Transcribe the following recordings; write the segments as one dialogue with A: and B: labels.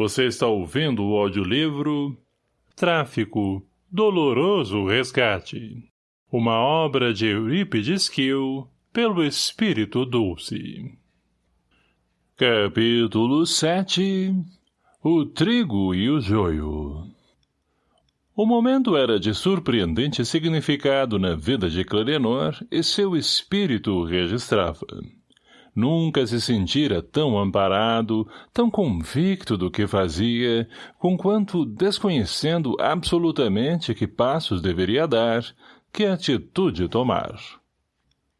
A: Você está ouvindo o audiolivro Tráfico, Doloroso Resgate. Uma obra de Eurípides Kiel, pelo Espírito Dulce. Capítulo 7 O trigo e o joio O momento era de surpreendente significado na vida de Clarenor e seu espírito registrava. Nunca se sentira tão amparado, tão convicto do que fazia, conquanto desconhecendo absolutamente que passos deveria dar, que atitude tomar.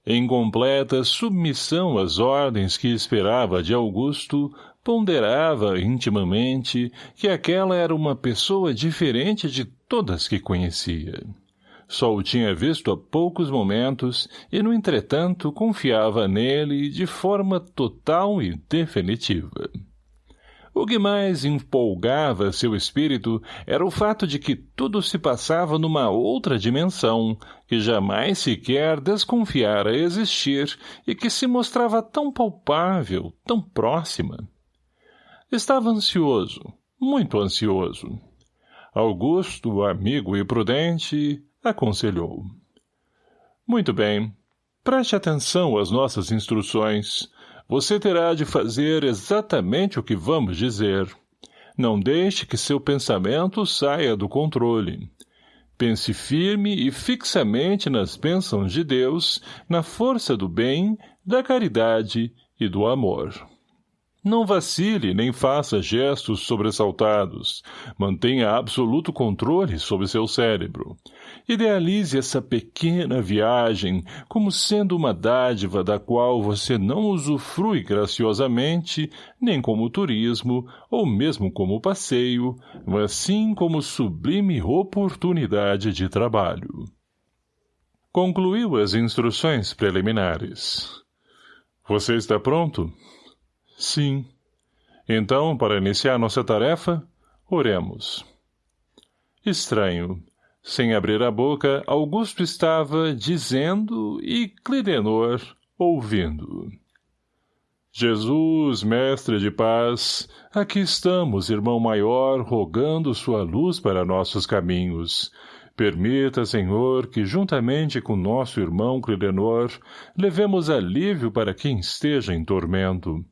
A: Em completa submissão às ordens que esperava de Augusto, ponderava intimamente que aquela era uma pessoa diferente de todas que conhecia. Só o tinha visto há poucos momentos e, no entretanto, confiava nele de forma total e definitiva. O que mais empolgava seu espírito era o fato de que tudo se passava numa outra dimensão, que jamais sequer desconfiara existir e que se mostrava tão palpável, tão próxima. Estava ansioso, muito ansioso. Augusto, amigo e prudente, aconselhou. Muito bem. Preste atenção às nossas instruções. Você terá de fazer exatamente o que vamos dizer. Não deixe que seu pensamento saia do controle. Pense firme e fixamente nas bênçãos de Deus, na força do bem, da caridade e do amor. Não vacile nem faça gestos sobressaltados. Mantenha absoluto controle sobre seu cérebro. Idealize essa pequena viagem como sendo uma dádiva da qual você não usufrui graciosamente, nem como turismo, ou mesmo como passeio, mas sim como sublime oportunidade de trabalho. Concluiu as instruções preliminares. Você está pronto? Sim. Então, para iniciar nossa tarefa, oremos. Estranho. Sem abrir a boca, Augusto estava dizendo e Clidenor ouvindo. Jesus, mestre de paz, aqui estamos, irmão maior, rogando sua luz para nossos caminhos. Permita, Senhor, que juntamente com nosso irmão Clidenor, levemos alívio para quem esteja em tormento.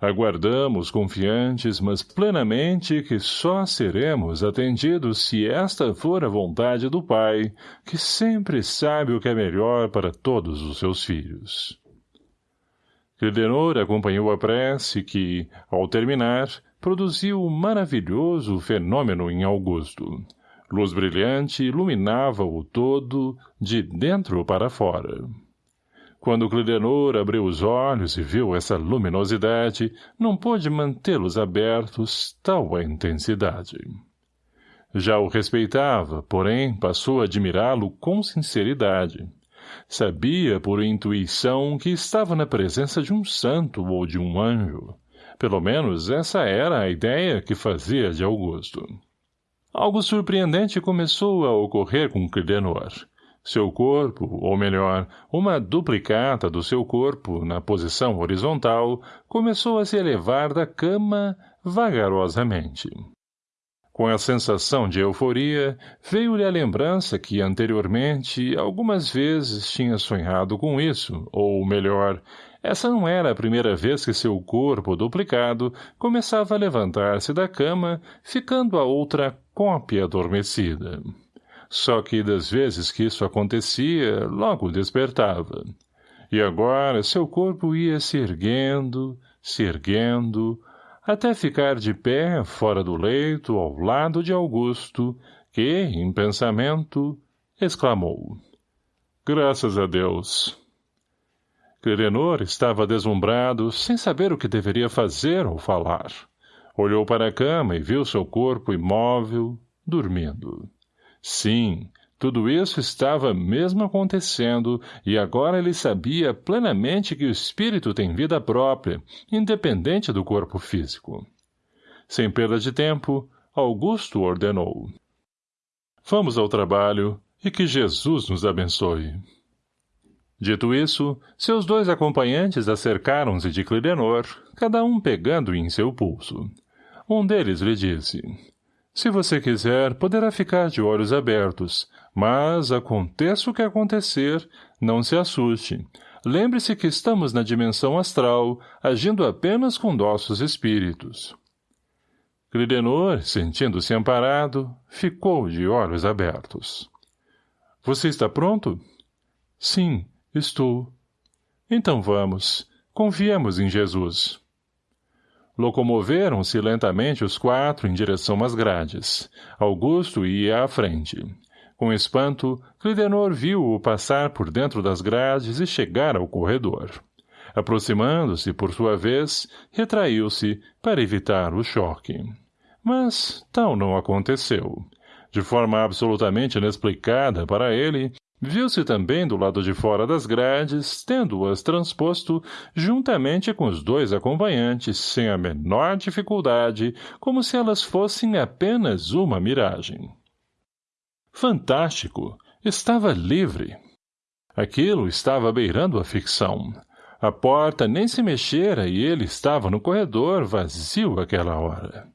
A: Aguardamos confiantes, mas plenamente que só seremos atendidos se esta for a vontade do Pai, que sempre sabe o que é melhor para todos os seus filhos. Clidenor acompanhou a prece que, ao terminar, produziu um maravilhoso fenômeno em Augusto. Luz brilhante iluminava o todo, de dentro para fora. Quando Clidenor abriu os olhos e viu essa luminosidade, não pôde mantê-los abertos, tal a intensidade. Já o respeitava, porém passou a admirá-lo com sinceridade. Sabia por intuição que estava na presença de um santo ou de um anjo. Pelo menos essa era a ideia que fazia de Augusto. Algo surpreendente começou a ocorrer com Clidenor. Seu corpo, ou melhor, uma duplicata do seu corpo, na posição horizontal, começou a se elevar da cama vagarosamente. Com a sensação de euforia, veio-lhe a lembrança que anteriormente algumas vezes tinha sonhado com isso, ou melhor, essa não era a primeira vez que seu corpo duplicado começava a levantar-se da cama, ficando a outra cópia adormecida. Só que das vezes que isso acontecia, logo despertava. E agora seu corpo ia se erguendo, se erguendo, até ficar de pé fora do leito ao lado de Augusto, que, em pensamento, exclamou. Graças a Deus. Clerenor estava deslumbrado, sem saber o que deveria fazer ou falar. Olhou para a cama e viu seu corpo imóvel, dormindo. Sim, tudo isso estava mesmo acontecendo, e agora ele sabia plenamente que o espírito tem vida própria, independente do corpo físico. Sem perda de tempo, Augusto ordenou. Vamos ao trabalho, e que Jesus nos abençoe. Dito isso, seus dois acompanhantes acercaram-se de Clidenor, cada um pegando em seu pulso. Um deles lhe disse, se você quiser, poderá ficar de olhos abertos, mas, aconteça o que acontecer, não se assuste. Lembre-se que estamos na dimensão astral, agindo apenas com nossos espíritos. Clidenor, sentindo-se amparado, ficou de olhos abertos. — Você está pronto? — Sim, estou. — Então vamos. Confiemos em Jesus. Locomoveram-se lentamente os quatro em direção às grades. Augusto ia à frente. Com espanto, Clidenor viu-o passar por dentro das grades e chegar ao corredor. Aproximando-se, por sua vez, retraiu-se para evitar o choque. Mas tal não aconteceu. De forma absolutamente inexplicada para ele, Viu-se também do lado de fora das grades, tendo-as transposto, juntamente com os dois acompanhantes, sem a menor dificuldade, como se elas fossem apenas uma miragem. Fantástico! Estava livre. Aquilo estava beirando a ficção. A porta nem se mexera e ele estava no corredor, vazio aquela hora.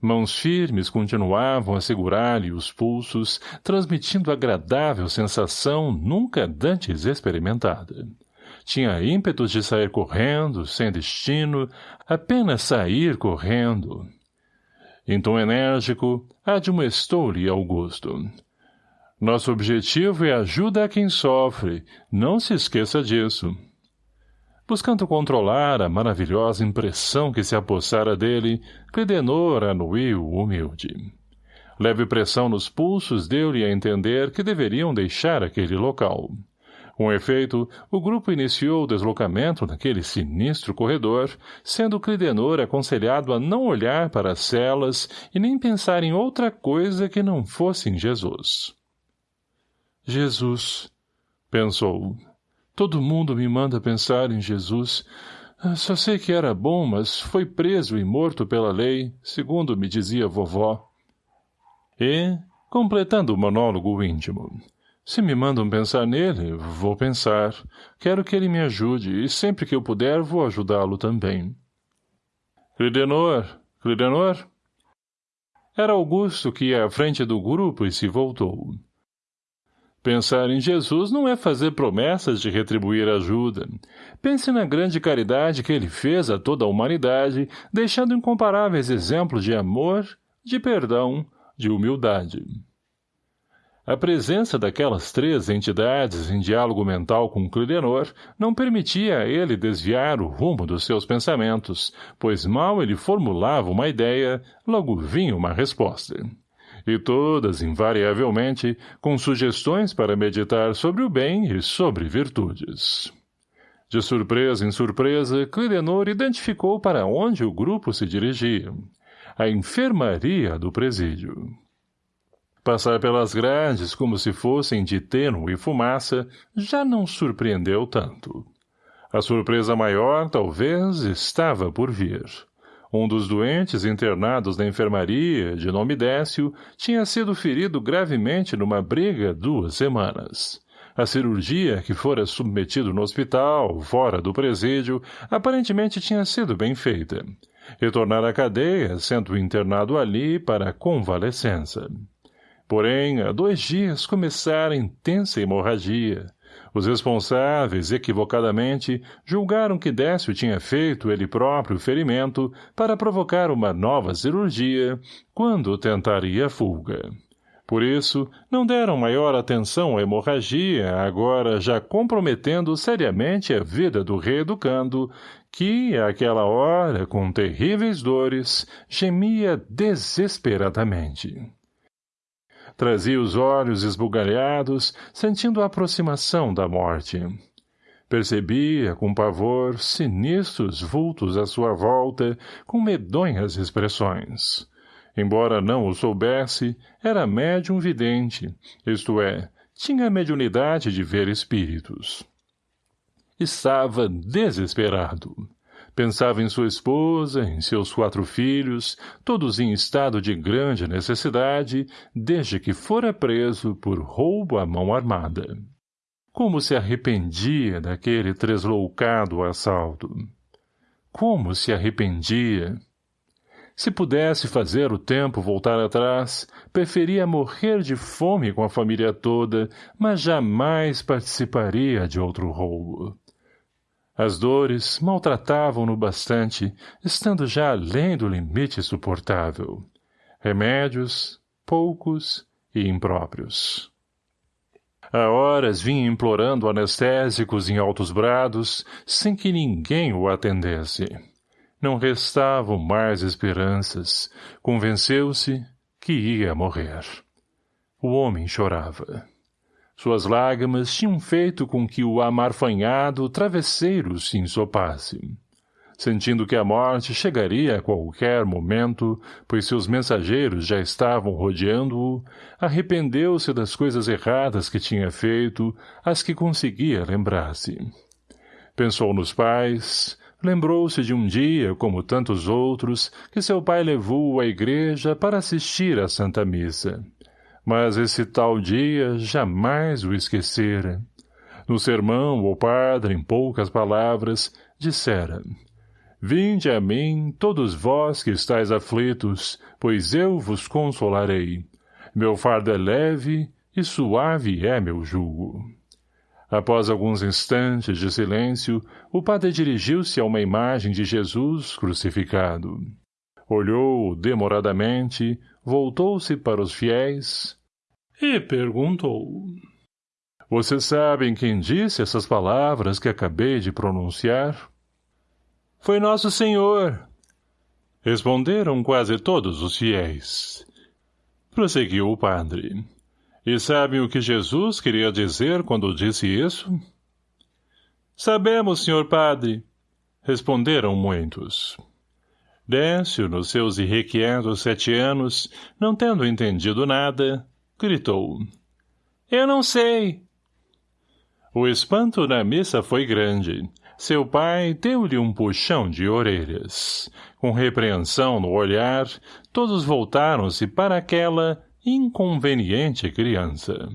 A: Mãos firmes continuavam a segurar-lhe os pulsos, transmitindo agradável sensação nunca dantes experimentada. Tinha ímpetos de sair correndo, sem destino, apenas sair correndo. Em tom enérgico, admoestou-lhe Augusto. Nosso objetivo é ajuda a quem sofre, não se esqueça disso buscando controlar a maravilhosa impressão que se apossara dele, Clidenor anuiu humilde. Leve pressão nos pulsos deu-lhe a entender que deveriam deixar aquele local. Com efeito, o grupo iniciou o deslocamento naquele sinistro corredor, sendo Clidenor aconselhado a não olhar para as celas e nem pensar em outra coisa que não fosse em Jesus. Jesus, pensou, Todo mundo me manda pensar em Jesus. Ah, só sei que era bom, mas foi preso e morto pela lei, segundo me dizia vovó. E, completando o monólogo íntimo, se me mandam pensar nele, vou pensar. Quero que ele me ajude, e sempre que eu puder, vou ajudá-lo também. Clidenor, Clidenor? Era Augusto que ia à frente do grupo e se voltou. Pensar em Jesus não é fazer promessas de retribuir ajuda. Pense na grande caridade que ele fez a toda a humanidade, deixando incomparáveis exemplos de amor, de perdão, de humildade. A presença daquelas três entidades em diálogo mental com Clidenor não permitia a ele desviar o rumo dos seus pensamentos, pois mal ele formulava uma ideia, logo vinha uma resposta e todas, invariavelmente, com sugestões para meditar sobre o bem e sobre virtudes. De surpresa em surpresa, Clidenor identificou para onde o grupo se dirigia. A enfermaria do presídio. Passar pelas grades como se fossem de tênue e fumaça já não surpreendeu tanto. A surpresa maior, talvez, estava por vir. Um dos doentes internados na enfermaria, de nome Décio, tinha sido ferido gravemente numa briga duas semanas. A cirurgia, que fora submetido no hospital, fora do presídio, aparentemente tinha sido bem feita. Retornar à cadeia, sendo internado ali para convalescença. Porém, há dois dias começara intensa hemorragia. Os responsáveis, equivocadamente, julgaram que Décio tinha feito ele próprio ferimento para provocar uma nova cirurgia, quando tentaria a fuga. Por isso, não deram maior atenção à hemorragia, agora já comprometendo seriamente a vida do reeducando, que, àquela hora, com terríveis dores, gemia desesperadamente. Trazia os olhos esbugalhados, sentindo a aproximação da morte. Percebia, com pavor, sinistros vultos à sua volta, com medonhas expressões. Embora não o soubesse, era médium vidente, isto é, tinha a mediunidade de ver espíritos. Estava desesperado. Pensava em sua esposa, em seus quatro filhos, todos em estado de grande necessidade, desde que fora preso por roubo à mão armada. Como se arrependia daquele tresloucado assalto. Como se arrependia. Se pudesse fazer o tempo voltar atrás, preferia morrer de fome com a família toda, mas jamais participaria de outro roubo. As dores maltratavam-no bastante, estando já além do limite suportável. Remédios, poucos e impróprios. Há horas vinha implorando anestésicos em altos brados, sem que ninguém o atendesse. Não restavam mais esperanças. Convenceu-se que ia morrer. O homem chorava. Suas lágrimas tinham feito com que o amarfanhado travesseiro se ensopasse. Sentindo que a morte chegaria a qualquer momento, pois seus mensageiros já estavam rodeando-o, arrependeu-se das coisas erradas que tinha feito, as que conseguia lembrar-se. Pensou nos pais, Lembrou-se de um dia, como tantos outros, que seu pai levou-o à igreja para assistir à Santa Missa. Mas esse tal dia jamais o esquecera. No sermão, o padre, em poucas palavras, dissera Vinde a mim, todos vós que estáis aflitos, pois eu vos consolarei. Meu fardo é leve e suave é meu jugo. Após alguns instantes de silêncio, o padre dirigiu-se a uma imagem de Jesus crucificado. Olhou demoradamente, voltou-se para os fiéis e perguntou. Vocês sabem quem disse essas palavras que acabei de pronunciar? Foi nosso Senhor. Responderam quase todos os fiéis. Prosseguiu o padre. E sabem o que Jesus queria dizer quando disse isso? Sabemos, senhor padre, responderam muitos. Décio, nos seus irrequietos sete anos, não tendo entendido nada, gritou. Eu não sei. O espanto na missa foi grande. Seu pai deu-lhe um puxão de orelhas. Com repreensão no olhar, todos voltaram-se para aquela inconveniente criança.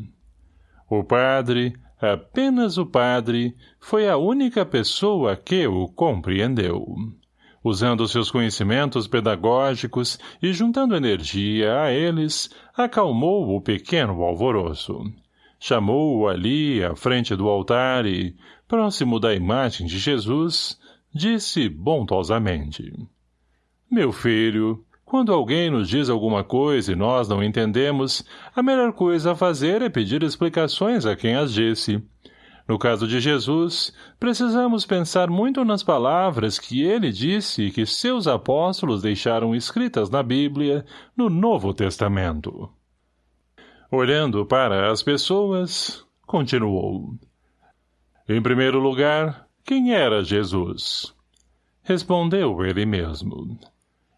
A: O padre, apenas o padre, foi a única pessoa que o compreendeu. Usando seus conhecimentos pedagógicos e juntando energia a eles, acalmou o pequeno alvoroço. Chamou-o ali, à frente do altar e, próximo da imagem de Jesus, disse bondosamente. — Meu filho, quando alguém nos diz alguma coisa e nós não entendemos, a melhor coisa a fazer é pedir explicações a quem as disse. No caso de Jesus, precisamos pensar muito nas palavras que ele disse e que seus apóstolos deixaram escritas na Bíblia, no Novo Testamento. Olhando para as pessoas, continuou. Em primeiro lugar, quem era Jesus? Respondeu ele mesmo.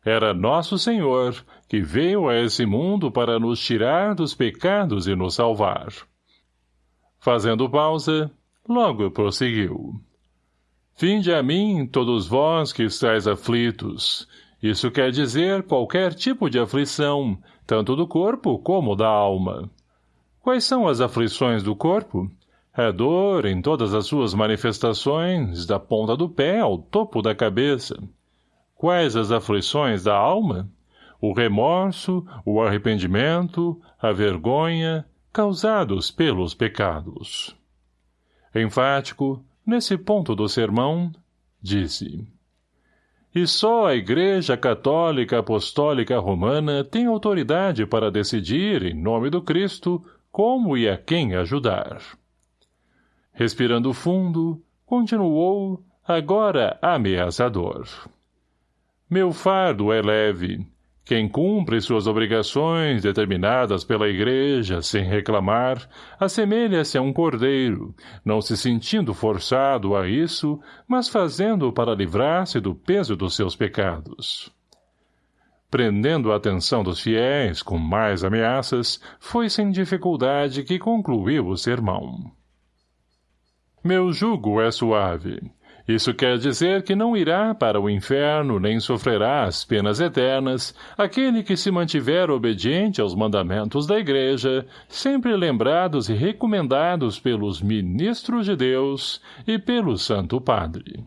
A: Era nosso Senhor, que veio a esse mundo para nos tirar dos pecados e nos salvar. Fazendo pausa, logo prosseguiu. Vinde a mim, todos vós que estáis aflitos. Isso quer dizer qualquer tipo de aflição, tanto do corpo como da alma. Quais são as aflições do corpo? É dor em todas as suas manifestações, da ponta do pé ao topo da cabeça. Quais as aflições da alma? O remorso, o arrependimento, a vergonha, causados pelos pecados. Enfático, nesse ponto do sermão, disse E só a Igreja Católica Apostólica Romana tem autoridade para decidir, em nome do Cristo, como e a quem ajudar. Respirando fundo, continuou, agora ameaçador. Meu fardo é leve. Quem cumpre suas obrigações determinadas pela igreja sem reclamar, assemelha-se a um cordeiro, não se sentindo forçado a isso, mas fazendo para livrar-se do peso dos seus pecados. Prendendo a atenção dos fiéis com mais ameaças, foi sem dificuldade que concluiu o sermão. Meu jugo é suave. Isso quer dizer que não irá para o inferno nem sofrerá as penas eternas aquele que se mantiver obediente aos mandamentos da Igreja, sempre lembrados e recomendados pelos ministros de Deus e pelo Santo Padre.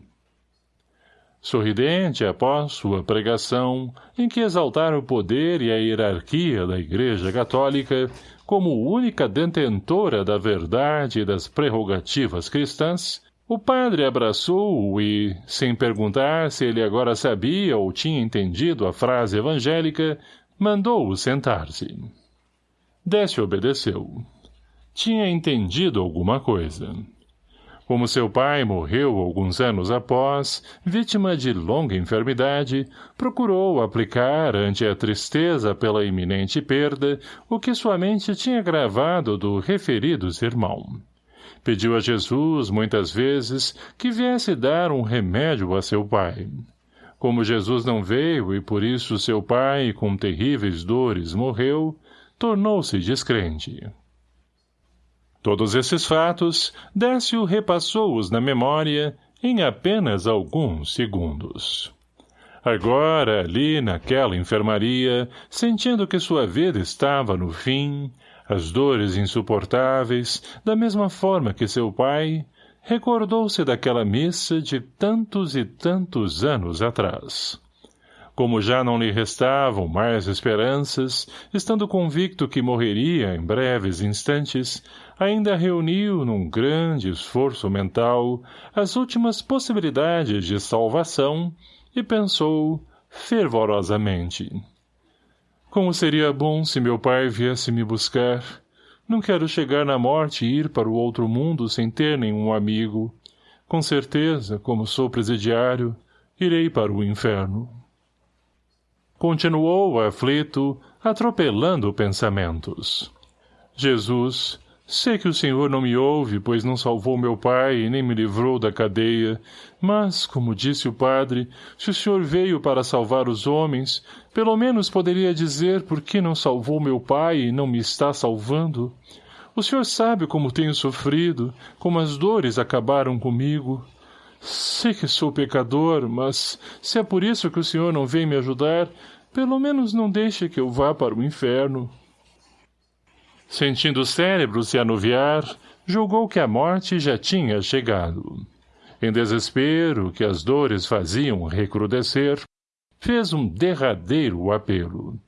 A: Sorridente após sua pregação, em que exaltara o poder e a hierarquia da Igreja Católica como única detentora da verdade e das prerrogativas cristãs, o padre abraçou-o e, sem perguntar se ele agora sabia ou tinha entendido a frase evangélica, mandou-o sentar-se. Décio obedeceu. Tinha entendido alguma coisa. Como seu pai morreu alguns anos após, vítima de longa enfermidade, procurou aplicar ante a tristeza pela iminente perda o que sua mente tinha gravado do referido sermão. Pediu a Jesus, muitas vezes, que viesse dar um remédio a seu pai. Como Jesus não veio e por isso seu pai, com terríveis dores, morreu, tornou-se descrente. Todos esses fatos, Décio repassou-os na memória em apenas alguns segundos. Agora, ali naquela enfermaria, sentindo que sua vida estava no fim, as dores insuportáveis, da mesma forma que seu pai, recordou-se daquela missa de tantos e tantos anos atrás. Como já não lhe restavam mais esperanças, estando convicto que morreria em breves instantes, ainda reuniu num grande esforço mental as últimas possibilidades de salvação e pensou fervorosamente. Como seria bom se meu pai viesse me buscar. Não quero chegar na morte e ir para o outro mundo sem ter nenhum amigo. Com certeza, como sou presidiário, irei para o inferno. Continuou aflito, atropelando pensamentos. Jesus, Sei que o Senhor não me ouve, pois não salvou meu pai e nem me livrou da cadeia. Mas, como disse o padre, se o Senhor veio para salvar os homens, pelo menos poderia dizer por que não salvou meu pai e não me está salvando. O Senhor sabe como tenho sofrido, como as dores acabaram comigo. Sei que sou pecador, mas se é por isso que o Senhor não vem me ajudar, pelo menos não deixe que eu vá para o inferno. Sentindo o cérebro se anuviar, julgou que a morte já tinha chegado. Em desespero, que as dores faziam recrudescer, fez um derradeiro apelo.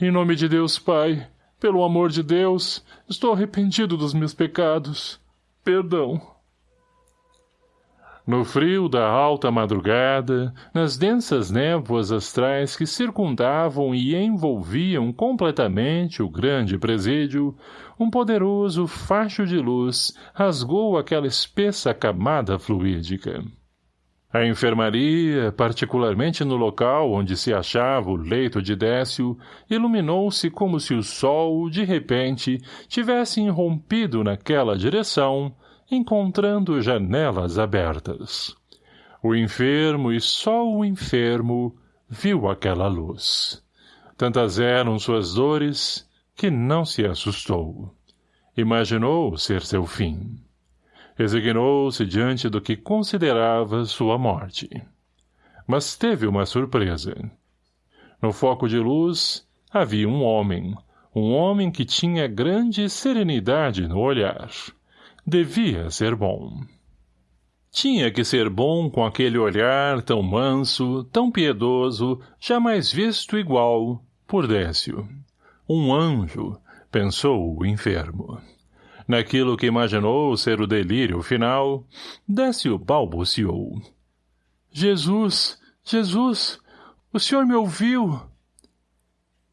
A: Em nome de Deus, Pai, pelo amor de Deus, estou arrependido dos meus pecados. Perdão. No frio da alta madrugada, nas densas névoas astrais que circundavam e envolviam completamente o grande presídio, um poderoso facho de luz rasgou aquela espessa camada fluídica. A enfermaria, particularmente no local onde se achava o leito de Décio, iluminou-se como se o sol, de repente, tivesse irrompido naquela direção, encontrando janelas abertas. O enfermo e só o enfermo viu aquela luz. Tantas eram suas dores que não se assustou. Imaginou ser seu fim. Resignou-se diante do que considerava sua morte. Mas teve uma surpresa. No foco de luz havia um homem, um homem que tinha grande serenidade no olhar devia ser bom. Tinha que ser bom com aquele olhar tão manso, tão piedoso, jamais visto igual, por Décio. Um anjo, pensou o enfermo. Naquilo que imaginou ser o delírio final, Décio balbuciou. Jesus, Jesus, o senhor me ouviu?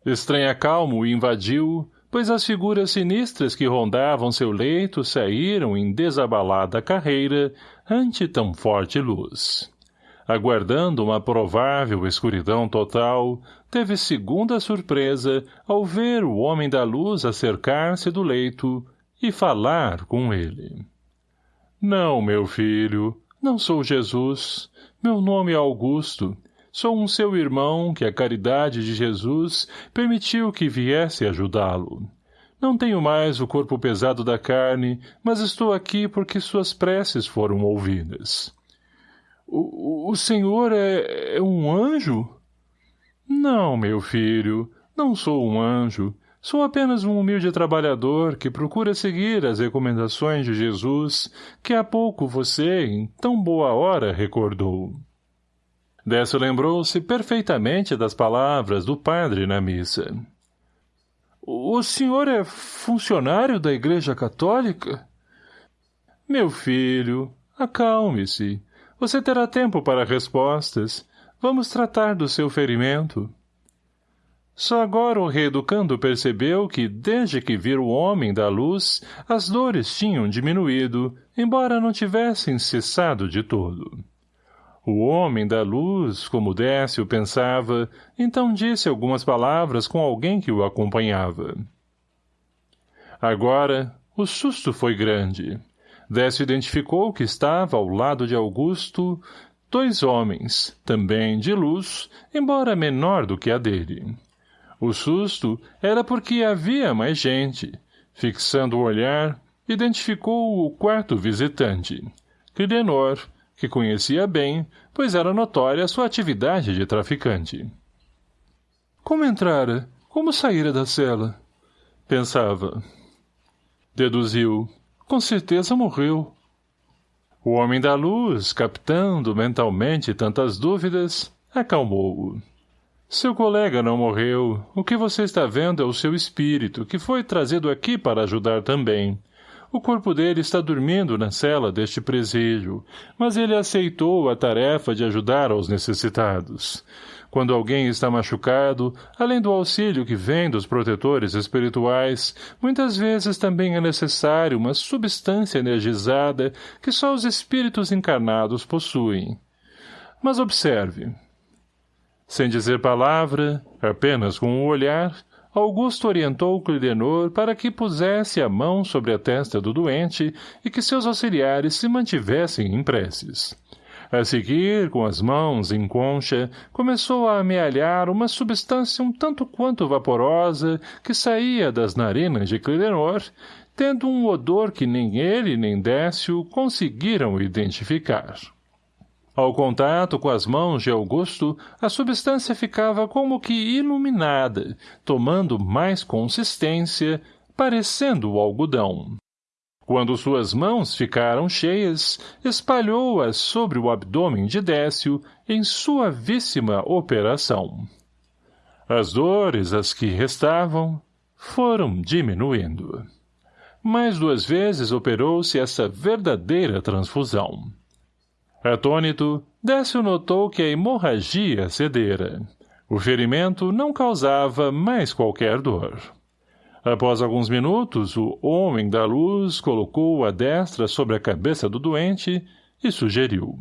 A: Estranha calmo o invadiu, pois as figuras sinistras que rondavam seu leito saíram em desabalada carreira ante tão forte luz. Aguardando uma provável escuridão total, teve segunda surpresa ao ver o homem da luz acercar-se do leito e falar com ele. Não, meu filho, não sou Jesus. Meu nome é Augusto. Sou um seu irmão que a caridade de Jesus permitiu que viesse ajudá-lo. Não tenho mais o corpo pesado da carne, mas estou aqui porque suas preces foram ouvidas. O, senhor é, é um anjo? Não, meu filho, não sou um anjo. Sou apenas um humilde trabalhador que procura seguir as recomendações de Jesus, que há pouco você, em tão boa hora, recordou. Décio lembrou-se perfeitamente das palavras do padre na missa. O senhor é funcionário da Igreja Católica? Meu filho, acalme-se. Você terá tempo para respostas. Vamos tratar do seu ferimento. Só agora o reeducando percebeu que, desde que vira o homem da luz, as dores tinham diminuído, embora não tivessem cessado de todo. O homem da luz, como Décio pensava, então disse algumas palavras com alguém que o acompanhava. Agora, o susto foi grande. Décio identificou que estava ao lado de Augusto dois homens, também de luz, embora menor do que a dele. O susto era porque havia mais gente. Fixando o olhar, identificou o quarto visitante, Clidenor, que conhecia bem, pois era notória sua atividade de traficante. Como entrara? Como saíra da cela? Pensava. Deduziu. Com certeza morreu. O homem da luz, captando mentalmente tantas dúvidas, acalmou-o. Seu colega não morreu. O que você está vendo é o seu espírito, que foi trazido aqui para ajudar também. O corpo dele está dormindo na cela deste presídio, mas ele aceitou a tarefa de ajudar aos necessitados. Quando alguém está machucado, além do auxílio que vem dos protetores espirituais, muitas vezes também é necessário uma substância energizada que só os espíritos encarnados possuem. Mas observe. Sem dizer palavra, apenas com o um olhar, Augusto orientou Clidenor para que pusesse a mão sobre a testa do doente e que seus auxiliares se mantivessem em preces. A seguir, com as mãos em concha, começou a amealhar uma substância um tanto quanto vaporosa que saía das narinas de Clidenor, tendo um odor que nem ele nem Décio conseguiram identificar. Ao contato com as mãos de Augusto, a substância ficava como que iluminada, tomando mais consistência, parecendo o algodão. Quando suas mãos ficaram cheias, espalhou-as sobre o abdômen de Décio em suavíssima operação. As dores, as que restavam, foram diminuindo. Mais duas vezes operou-se essa verdadeira transfusão. Atônito, Décio notou que a hemorragia cedera. O ferimento não causava mais qualquer dor. Após alguns minutos, o homem da luz colocou a destra sobre a cabeça do doente e sugeriu.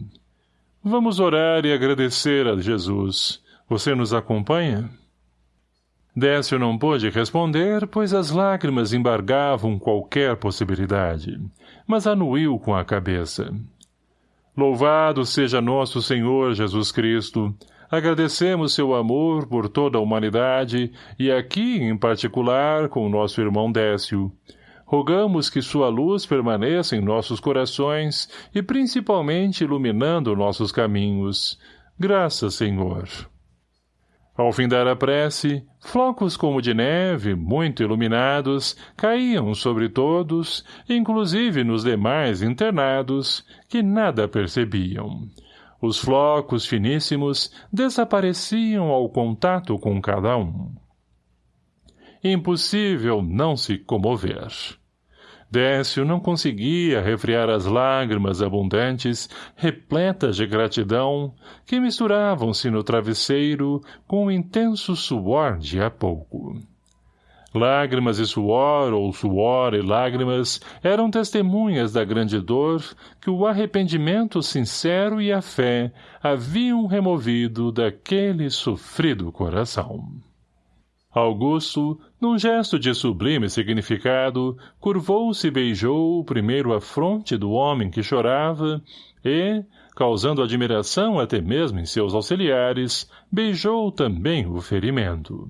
A: Vamos orar e agradecer a Jesus. Você nos acompanha? Décio não pôde responder, pois as lágrimas embargavam qualquer possibilidade, mas anuiu com a cabeça. Louvado seja nosso Senhor Jesus Cristo. Agradecemos seu amor por toda a humanidade e aqui, em particular, com nosso irmão Décio. Rogamos que sua luz permaneça em nossos corações e principalmente iluminando nossos caminhos. Graças, Senhor. Ao findar a prece, flocos como de neve, muito iluminados, caíam sobre todos, inclusive nos demais internados, que nada percebiam. Os flocos finíssimos desapareciam ao contato com cada um. Impossível não se comover. Décio não conseguia refrear as lágrimas abundantes, repletas de gratidão, que misturavam-se no travesseiro com o intenso suor de há pouco. Lágrimas e suor, ou suor e lágrimas, eram testemunhas da grande dor que o arrependimento sincero e a fé haviam removido daquele sofrido coração. Augusto, num gesto de sublime significado, curvou-se e beijou primeiro a fronte do homem que chorava e, causando admiração até mesmo em seus auxiliares, beijou também o ferimento.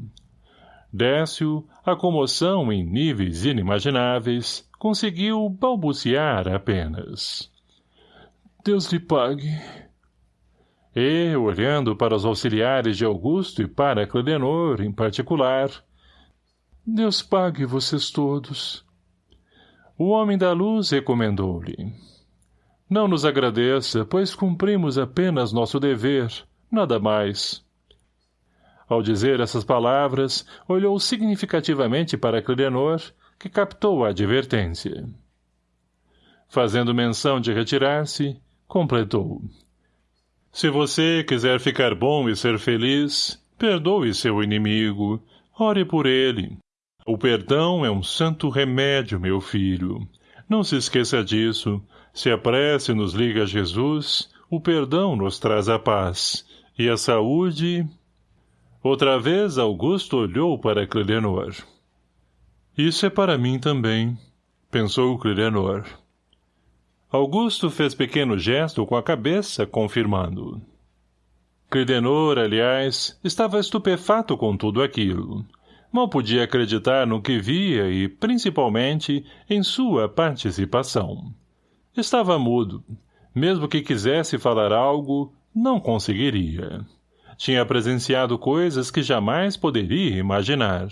A: Décio, a comoção em níveis inimagináveis, conseguiu balbuciar apenas. Deus lhe pague. E, olhando para os auxiliares de Augusto e para Cledenor, em particular, Deus pague vocês todos. O homem da luz recomendou-lhe. Não nos agradeça, pois cumprimos apenas nosso dever. nada mais. Ao dizer essas palavras, olhou significativamente para Clidenor, que captou a advertência. Fazendo menção de retirar-se, completou. Se você quiser ficar bom e ser feliz, perdoe seu inimigo, ore por ele. O perdão é um santo remédio, meu filho. Não se esqueça disso. Se a prece nos liga a Jesus, o perdão nos traz a paz. E a saúde... Outra vez Augusto olhou para Clilenor. Isso é para mim também, pensou Clilenor. Augusto fez pequeno gesto com a cabeça, confirmando. Credenor, aliás, estava estupefato com tudo aquilo. Mal podia acreditar no que via e, principalmente, em sua participação. Estava mudo. Mesmo que quisesse falar algo, não conseguiria. Tinha presenciado coisas que jamais poderia imaginar.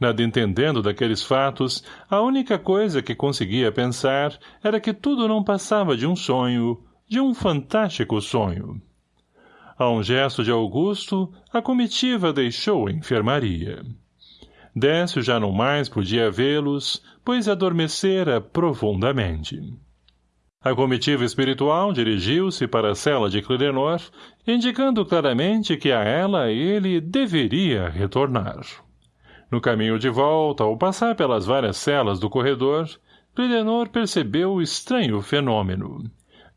A: Nada entendendo daqueles fatos, a única coisa que conseguia pensar era que tudo não passava de um sonho, de um fantástico sonho. A um gesto de Augusto, a comitiva deixou a enfermaria. Décio já não mais podia vê-los, pois adormecera profundamente. A comitiva espiritual dirigiu-se para a cela de Clidenor, indicando claramente que a ela ele deveria retornar. No caminho de volta, ao passar pelas várias celas do corredor, Clidenor percebeu o estranho fenômeno.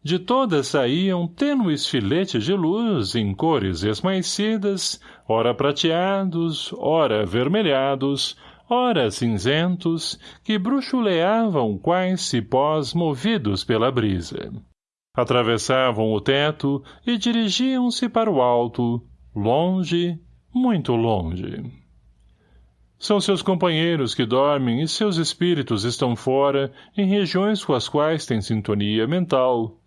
A: De todas saíam tênues filetes de luz em cores esmaecidas, ora prateados, ora avermelhados, ora cinzentos, que bruxuleavam quais cipós movidos pela brisa. Atravessavam o teto e dirigiam-se para o alto, longe, muito longe. São seus companheiros que dormem e seus espíritos estão fora, em regiões com as quais tem sintonia mental,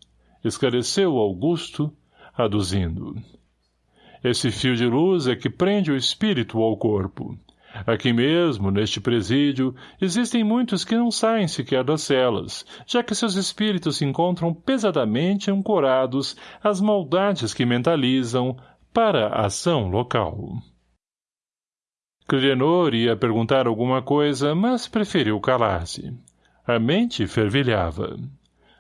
A: esclareceu Augusto, aduzindo. Esse fio de luz é que prende o espírito ao corpo. Aqui mesmo, neste presídio, existem muitos que não saem sequer das celas, já que seus espíritos se encontram pesadamente ancorados às maldades que mentalizam para a ação local. Clienor ia perguntar alguma coisa, mas preferiu calar-se. A mente fervilhava.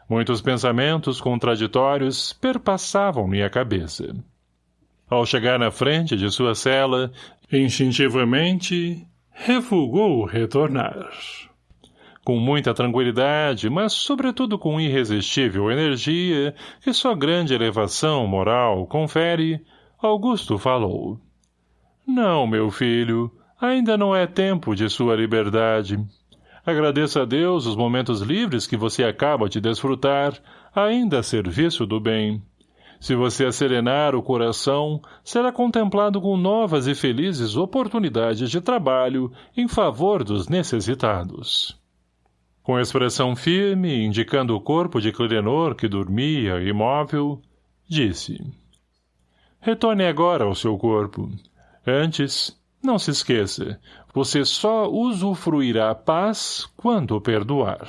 A: Muitos pensamentos contraditórios perpassavam minha cabeça. Ao chegar na frente de sua cela, instintivamente, refugou retornar. Com muita tranquilidade, mas sobretudo com irresistível energia que sua grande elevação moral confere, Augusto falou. Não, meu filho, ainda não é tempo de sua liberdade. Agradeça a Deus os momentos livres que você acaba de desfrutar, ainda a serviço do bem. Se você serenar o coração, será contemplado com novas e felizes oportunidades de trabalho em favor dos necessitados. Com expressão firme, indicando o corpo de Clidenor que dormia, imóvel, disse Retorne agora ao seu corpo. Antes, não se esqueça, você só usufruirá paz quando perdoar.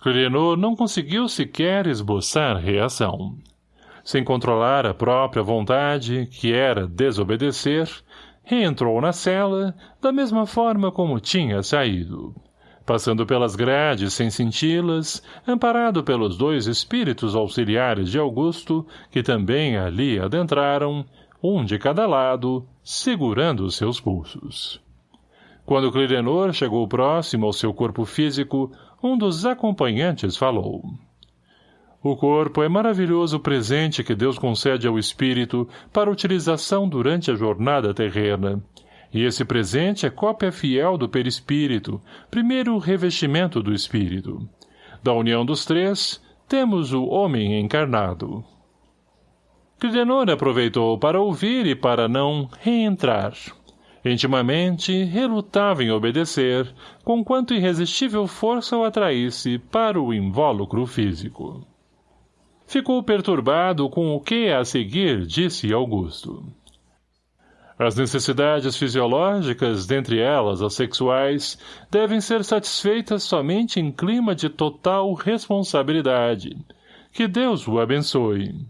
A: Renaud não conseguiu sequer esboçar reação. Sem controlar a própria vontade, que era desobedecer, reentrou na cela, da mesma forma como tinha saído. Passando pelas grades sem senti-las, amparado pelos dois espíritos auxiliares de Augusto, que também ali adentraram, um de cada lado, segurando seus pulsos. Quando Clidenor chegou próximo ao seu corpo físico, um dos acompanhantes falou. O corpo é maravilhoso presente que Deus concede ao espírito para utilização durante a jornada terrena. E esse presente é cópia fiel do perispírito, primeiro revestimento do espírito. Da união dos três, temos o homem encarnado. Clidenor aproveitou para ouvir e para não reentrar. Intimamente, relutava em obedecer, com quanto irresistível força o atraísse para o invólucro físico. Ficou perturbado com o que a seguir disse Augusto. As necessidades fisiológicas, dentre elas as sexuais, devem ser satisfeitas somente em clima de total responsabilidade. Que Deus o abençoe.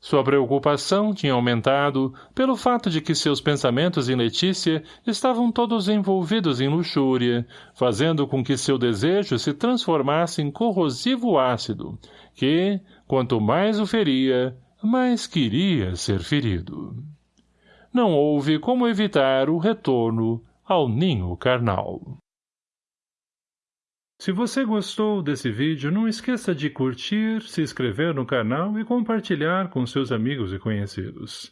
A: Sua preocupação tinha aumentado pelo fato de que seus pensamentos em Letícia estavam todos envolvidos em luxúria, fazendo com que seu desejo se transformasse em corrosivo ácido, que, quanto mais o feria, mais queria ser ferido. Não houve como evitar o retorno ao ninho carnal. Se você gostou desse vídeo, não esqueça de curtir, se inscrever no canal e compartilhar com seus amigos e conhecidos.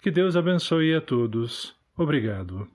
A: Que Deus abençoe a todos. Obrigado.